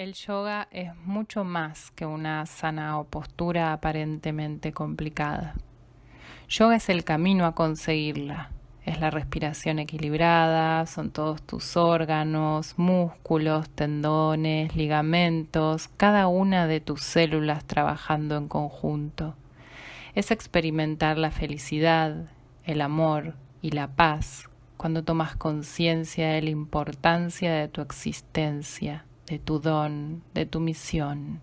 El yoga es mucho más que una sana o postura aparentemente complicada. Yoga es el camino a conseguirla. Es la respiración equilibrada, son todos tus órganos, músculos, tendones, ligamentos, cada una de tus células trabajando en conjunto. Es experimentar la felicidad, el amor y la paz cuando tomas conciencia de la importancia de tu existencia de tu don, de tu misión.